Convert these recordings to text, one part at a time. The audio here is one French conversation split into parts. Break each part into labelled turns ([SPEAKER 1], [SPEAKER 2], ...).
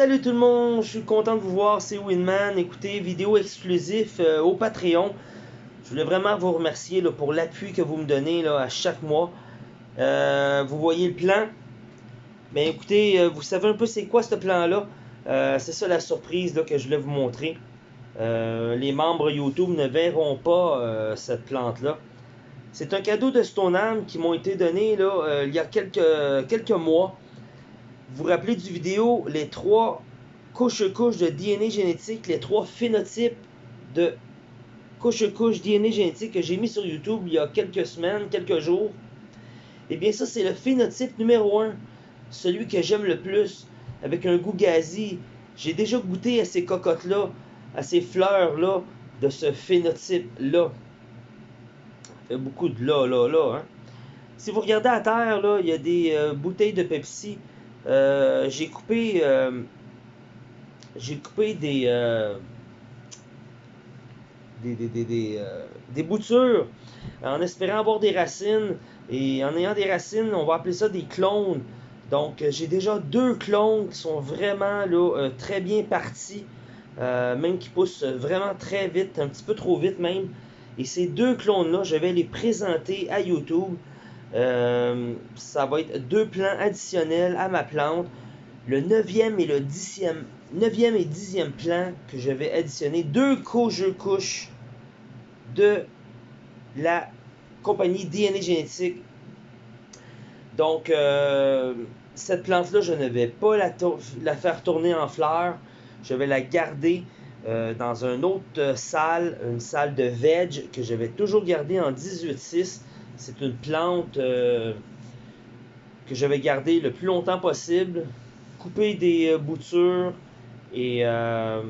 [SPEAKER 1] Salut tout le monde, je suis content de vous voir, c'est Winman. Écoutez, vidéo exclusif euh, au Patreon. Je voulais vraiment vous remercier pour l'appui que vous me donnez à chaque mois. Euh, vous voyez le plan? Mais ben, écoutez, euh, vous savez un peu c'est quoi ce plan-là? c'est ça la surprise que je voulais vous montrer. les membres YouTube ne verront pas cette plante-là. C'est un cadeau de Stoneham qui m'ont été donnés là, il y a quelques mois. Vous vous rappelez du vidéo, les trois couches-couches de DNA génétique, les trois phénotypes de couches-couches DNA génétique que j'ai mis sur YouTube il y a quelques semaines, quelques jours? Eh bien ça, c'est le phénotype numéro 1, celui que j'aime le plus, avec un goût gazi. J'ai déjà goûté à ces cocottes-là, à ces fleurs-là, de ce phénotype-là. Fait beaucoup de là, là, là. Hein? Si vous regardez à terre, là, il y a des euh, bouteilles de Pepsi euh, j'ai coupé euh, j'ai coupé des euh, des, des, des, des, boutures. En espérant avoir des racines. Et en ayant des racines on va appeler ça des clones. Donc j'ai déjà deux clones qui sont vraiment là, très bien partis. Même qui poussent vraiment très vite un petit peu trop vite même. Et ces deux clones là je vais les présenter à YouTube euh, ça va être deux plants additionnels à ma plante. Le 9e et le 10e, 9e et 10e plan que je vais additionner. Deux couches de la compagnie DNA Génétique. Donc, euh, cette plante-là, je ne vais pas la, la, faire tourner en fleurs. Je vais la garder euh, dans une autre salle, une salle de veg que je vais toujours garder en 18-6 c'est une plante euh, que je vais garder le plus longtemps possible, couper des euh, boutures et euh,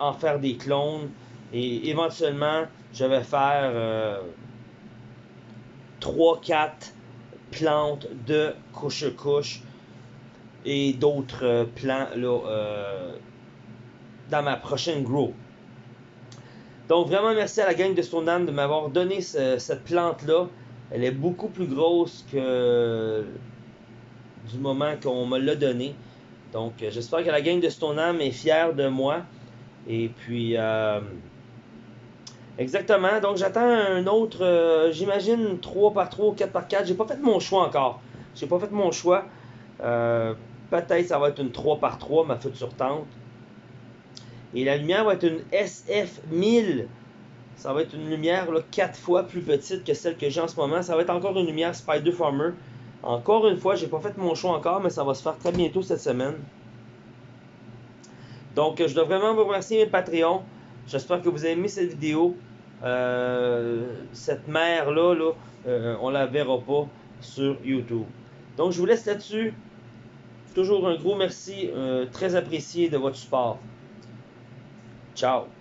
[SPEAKER 1] en faire des clones. Et éventuellement, je vais faire 3-4 plantes de couche-couche et d'autres plants là, dans ma prochaine grow. Donc vraiment merci à la gang de Stoneham de m'avoir donné cette plante-là. Elle est beaucoup plus grosse que du moment qu'on me l'a donné. Donc euh, j'espère que la gang de Stoneham est fière de moi. Et puis euh, exactement. Donc j'attends un autre, euh, j'imagine 3 par 3 ou 4 par 4. J'ai pas fait mon choix encore. J'ai pas fait mon choix. Peut-être ça va être une 3 par 3 ma future tente. Et la lumière va être une SF1000. Ça va être une lumière là, 4 fois plus petite que celle que j'ai en ce moment. Ça va être encore une lumière Spider Farmer. Encore une fois, j'ai pas fait mon choix encore, mais ça va se faire très bientôt cette semaine. Donc, je dois vraiment vous remercier mes Patreons. J'espère que vous avez aimé cette vidéo. Euh, cette mer-là, là, euh, on la verra pas sur YouTube. Donc, je vous laisse là-dessus. Toujours un gros merci, euh, très apprécié de votre support. Chao.